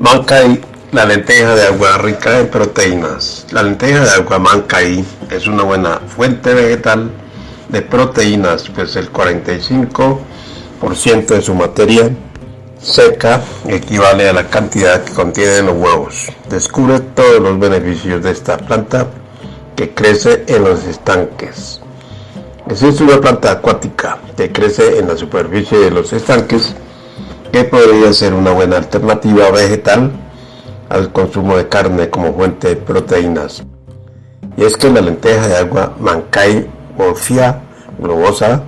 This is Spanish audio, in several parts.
Mancay, la lenteja de agua rica en proteínas. La lenteja de agua Mancay es una buena fuente vegetal de proteínas, pues el 45% de su materia seca equivale a la cantidad que contienen los huevos. Descubre todos los beneficios de esta planta que crece en los estanques. Es una planta acuática que crece en la superficie de los estanques que podría ser una buena alternativa vegetal al consumo de carne como fuente de proteínas. Y es que la lenteja de agua Mancay morfia globosa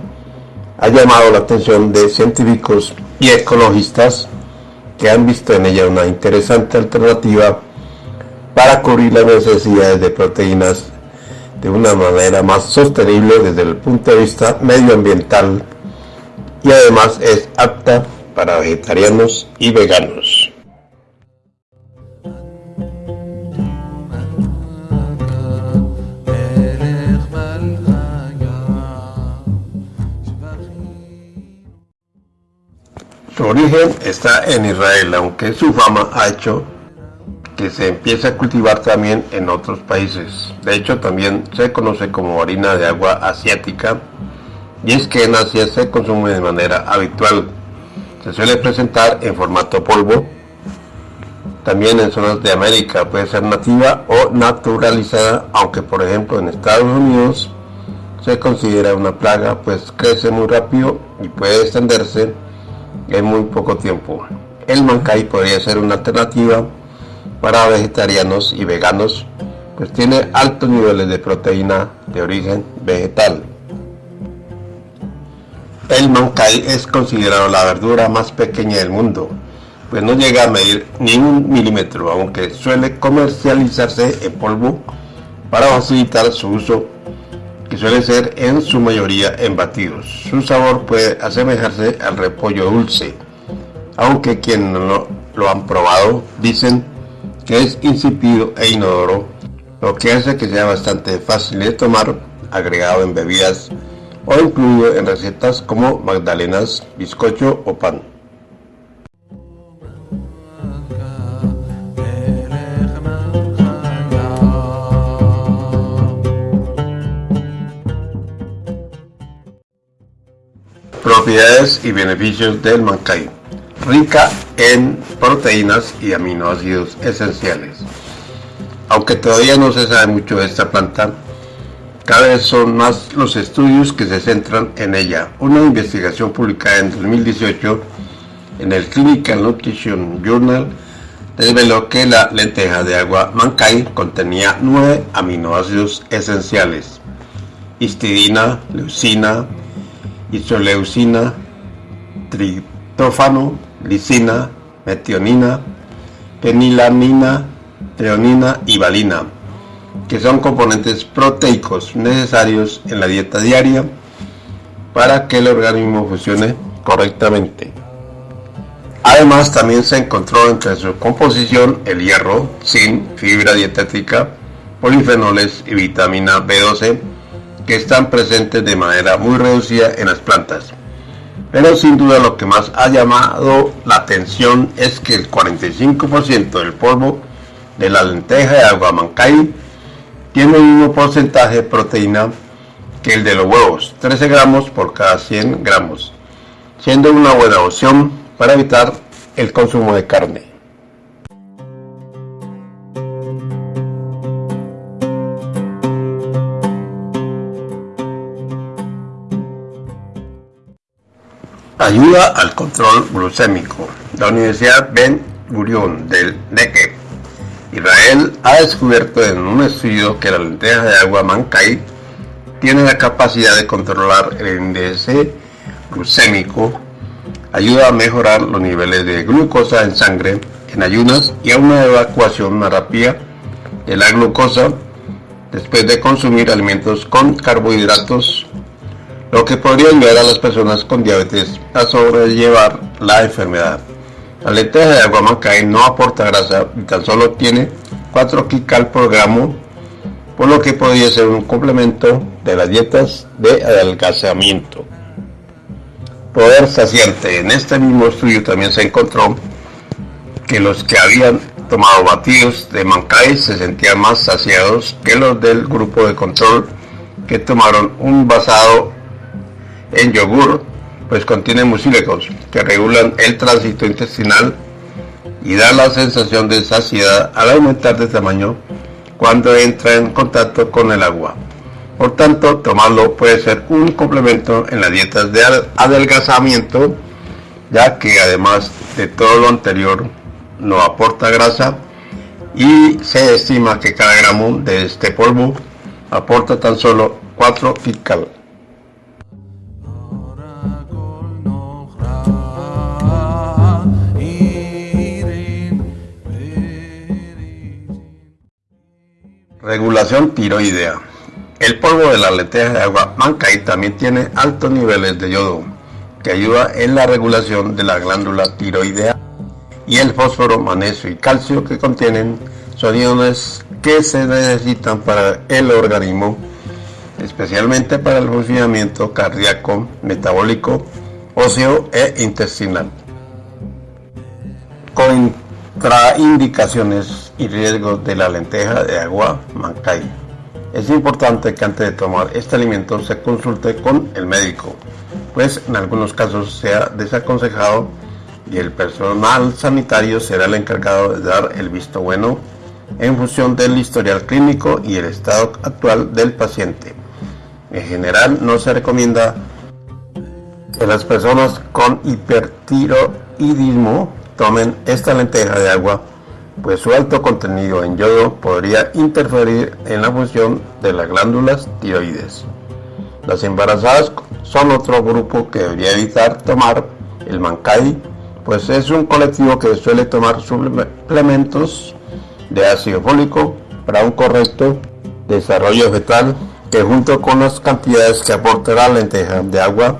ha llamado la atención de científicos y ecologistas que han visto en ella una interesante alternativa para cubrir las necesidades de proteínas de una manera más sostenible desde el punto de vista medioambiental y además es apta para vegetarianos y veganos. Su origen está en Israel, aunque su fama ha hecho que se empiece a cultivar también en otros países. De hecho, también se conoce como harina de agua asiática y es que en Asia se consume de manera habitual se suele presentar en formato polvo. También en zonas de América puede ser nativa o naturalizada, aunque por ejemplo en Estados Unidos se considera una plaga, pues crece muy rápido y puede extenderse en muy poco tiempo. El mancay podría ser una alternativa para vegetarianos y veganos, pues tiene altos niveles de proteína de origen vegetal. El mancay es considerado la verdura más pequeña del mundo, pues no llega a medir ni un milímetro, aunque suele comercializarse en polvo para facilitar su uso, que suele ser en su mayoría en batidos. Su sabor puede asemejarse al repollo dulce, aunque quienes no lo han probado dicen que es insípido e inodoro, lo que hace que sea bastante fácil de tomar, agregado en bebidas o incluido en recetas como magdalenas, bizcocho o pan. Propiedades y beneficios del mancay. Rica en proteínas y aminoácidos esenciales. Aunque todavía no se sabe mucho de esta planta, cada vez son más los estudios que se centran en ella. Una investigación publicada en 2018 en el Clinical Nutrition Journal reveló que la lenteja de agua Mancay contenía nueve aminoácidos esenciales: histidina, leucina, isoleucina, triptófano, lisina, metionina, penilamina, treonina y valina que son componentes proteicos necesarios en la dieta diaria para que el organismo funcione correctamente. Además, también se encontró entre su composición el hierro, zinc, fibra dietética, polifenoles y vitamina B12 que están presentes de manera muy reducida en las plantas. Pero sin duda lo que más ha llamado la atención es que el 45% del polvo de la lenteja de agua mancay tiene el mismo porcentaje de proteína que el de los huevos, 13 gramos por cada 100 gramos, siendo una buena opción para evitar el consumo de carne. Ayuda al control glucémico. La Universidad Ben Gurion del Negev Israel ha descubierto en un estudio que la lenteja de agua Mancay tiene la capacidad de controlar el índice glucémico, ayuda a mejorar los niveles de glucosa en sangre en ayunas y a una evacuación más rápida de la glucosa después de consumir alimentos con carbohidratos, lo que podría ayudar a las personas con diabetes a sobrellevar la enfermedad. La lenteja de agua Mancay no aporta grasa y tan solo tiene 4 kcal por gramo, por lo que podría ser un complemento de las dietas de adelgazamiento. Poder saciante. En este mismo estudio también se encontró que los que habían tomado batidos de Mancay se sentían más saciados que los del grupo de control que tomaron un basado en yogur, pues contiene mucílicos que regulan el tránsito intestinal y da la sensación de saciedad al aumentar de tamaño cuando entra en contacto con el agua. Por tanto, tomarlo puede ser un complemento en las dietas de adelgazamiento, ya que además de todo lo anterior, no aporta grasa y se estima que cada gramo de este polvo aporta tan solo 4 kcal. Regulación tiroidea. El polvo de la lenteja de agua y también tiene altos niveles de yodo, que ayuda en la regulación de la glándula tiroidea y el fósforo, magnesio y calcio que contienen son iones que se necesitan para el organismo, especialmente para el funcionamiento cardíaco, metabólico, óseo e intestinal. Contraindicaciones y riesgos de la lenteja de agua Mancay. Es importante que antes de tomar este alimento se consulte con el médico, pues en algunos casos sea desaconsejado y el personal sanitario será el encargado de dar el visto bueno en función del historial clínico y el estado actual del paciente. En general no se recomienda que las personas con hipertiroidismo tomen esta lenteja de agua, pues su alto contenido en yodo podría interferir en la función de las glándulas tiroides. Las embarazadas son otro grupo que debería evitar tomar el mancay, pues es un colectivo que suele tomar suplementos de ácido fólico para un correcto desarrollo fetal que junto con las cantidades que aporta la lenteja de agua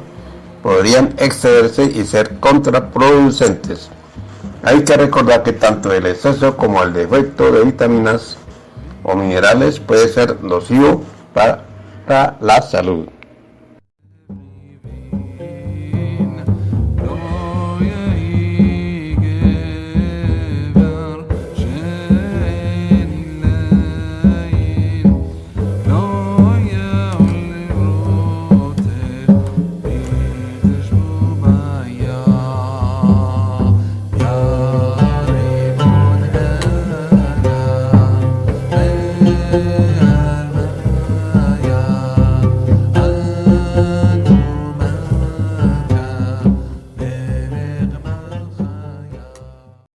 podrían excederse y ser contraproducentes. Hay que recordar que tanto el exceso como el defecto de vitaminas o minerales puede ser nocivo para la salud.